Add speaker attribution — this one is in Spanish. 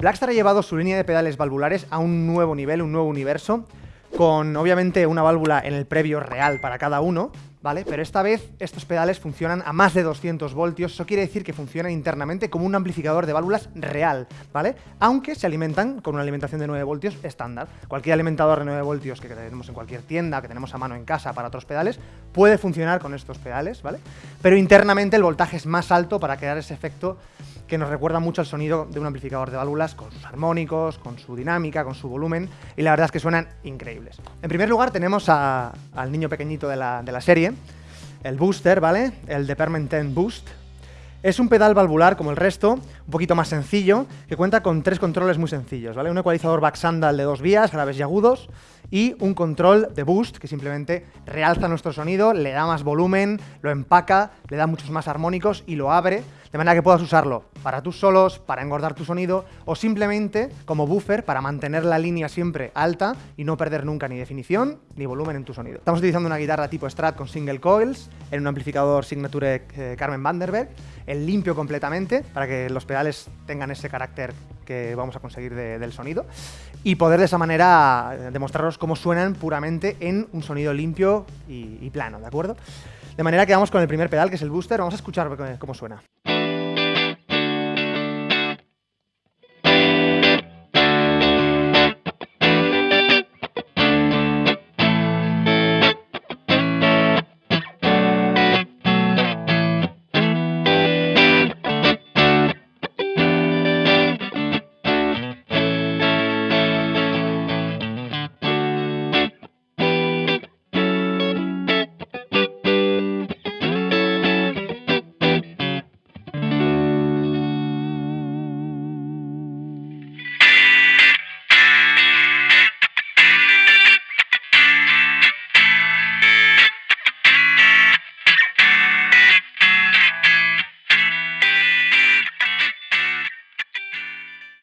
Speaker 1: Blackstar ha llevado su línea de pedales valvulares a un nuevo nivel, un nuevo universo, con obviamente una válvula en el previo real para cada uno, ¿vale? Pero esta vez estos pedales funcionan a más de 200 voltios, eso quiere decir que funcionan internamente como un amplificador de válvulas real, ¿vale? Aunque se alimentan con una alimentación de 9 voltios estándar. Cualquier alimentador de 9 voltios que tenemos en cualquier tienda, que tenemos a mano en casa para otros pedales, puede funcionar con estos pedales, ¿vale? Pero internamente el voltaje es más alto para crear ese efecto que nos recuerda mucho al sonido de un amplificador de válvulas, con sus armónicos, con su dinámica, con su volumen, y la verdad es que suenan increíbles. En primer lugar tenemos al niño pequeñito de la, de la serie, el Booster, ¿vale? El de Permanent Boost, es un pedal valvular como el resto, un poquito más sencillo, que cuenta con tres controles muy sencillos, ¿vale? Un ecualizador back sandal de dos vías, graves y agudos, y un control de boost que simplemente realza nuestro sonido, le da más volumen, lo empaca, le da muchos más armónicos y lo abre, de manera que puedas usarlo para tus solos, para engordar tu sonido o simplemente como buffer para mantener la línea siempre alta y no perder nunca ni definición ni volumen en tu sonido. Estamos utilizando una guitarra tipo Strat con single coils en un amplificador Signature eh, Carmen Vanderberg, el limpio completamente para que los pedales tengan ese carácter que vamos a conseguir del sonido y poder de esa manera eh, demostraros cómo suenan puramente en un sonido limpio y, y plano, ¿de acuerdo? De manera que vamos con el primer pedal, que es el booster. Vamos a escuchar cómo suena.